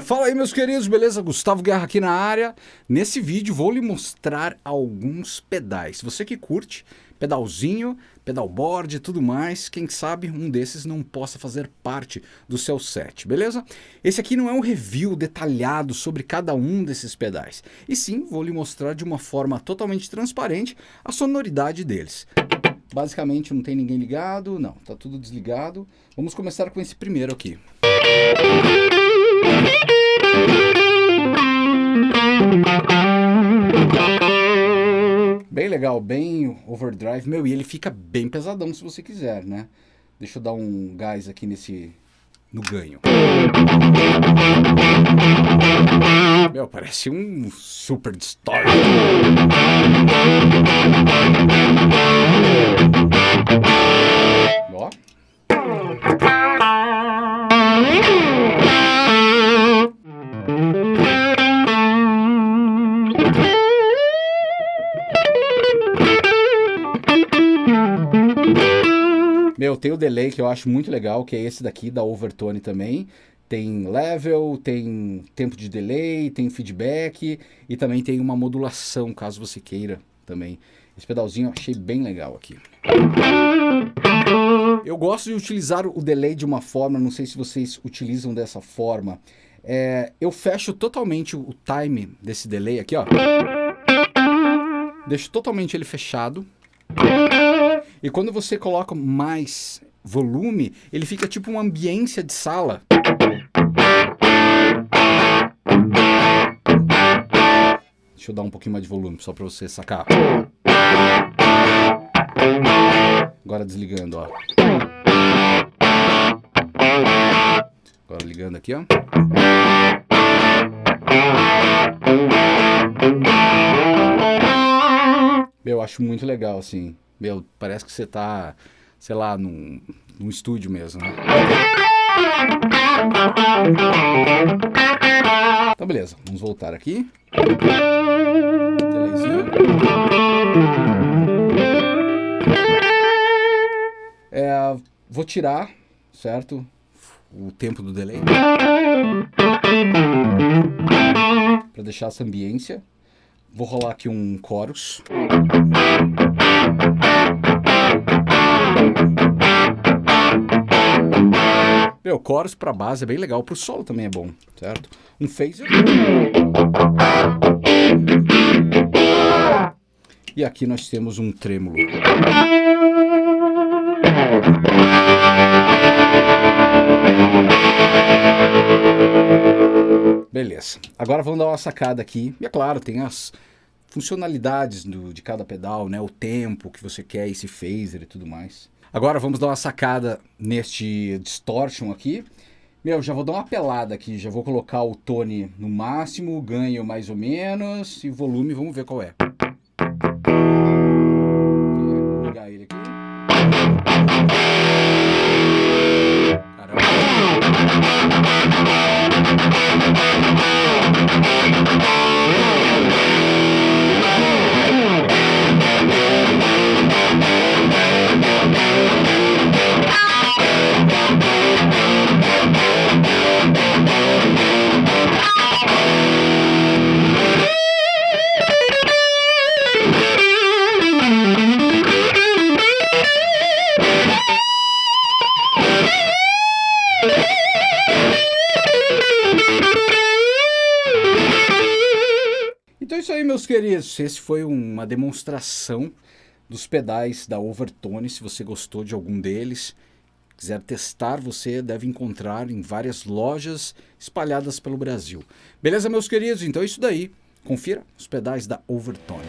Fala aí meus queridos, beleza? Gustavo Guerra aqui na área. Nesse vídeo vou lhe mostrar alguns pedais. Você que curte pedalzinho, pedalboard e tudo mais, quem sabe um desses não possa fazer parte do seu set, beleza? Esse aqui não é um review detalhado sobre cada um desses pedais, e sim vou lhe mostrar de uma forma totalmente transparente a sonoridade deles. Basicamente não tem ninguém ligado, não, tá tudo desligado. Vamos começar com esse primeiro aqui. Bem legal, bem overdrive. Meu, e ele fica bem pesadão se você quiser, né? Deixa eu dar um gás aqui nesse... no ganho. Meu, parece um super distort. Tem o delay que eu acho muito legal, que é esse daqui da Overtone também. Tem level, tem tempo de delay, tem feedback e também tem uma modulação, caso você queira também. Esse pedalzinho eu achei bem legal aqui. Eu gosto de utilizar o delay de uma forma, não sei se vocês utilizam dessa forma. É, eu fecho totalmente o time desse delay aqui, ó. Deixo totalmente ele fechado. E quando você coloca mais volume, ele fica tipo uma ambiência de sala. Deixa eu dar um pouquinho mais de volume, só para você sacar. Agora desligando, ó. Agora ligando aqui, ó. Eu acho muito legal, assim. Meu, parece que você tá, sei lá, num, num estúdio mesmo, né? Então, beleza. Vamos voltar aqui. É, vou tirar, certo? O tempo do delay. Para deixar essa ambiência. Vou rolar aqui um chorus. Meu, chorus para base é bem legal, pro solo também é bom, certo? Um phaser. E aqui nós temos um trêmulo. Beleza. Agora vamos dar uma sacada aqui. E é claro, tem as funcionalidades do, de cada pedal, né? O tempo que você quer, esse phaser e tudo mais. Agora vamos dar uma sacada neste distortion aqui. Meu, já vou dar uma pelada aqui, já vou colocar o tone no máximo, ganho mais ou menos, e volume, vamos ver qual é. Isso aí, meus queridos. Esse foi uma demonstração dos pedais da Overtone. Se você gostou de algum deles, quiser testar, você deve encontrar em várias lojas espalhadas pelo Brasil. Beleza, meus queridos? Então é isso daí. Confira os pedais da Overtone.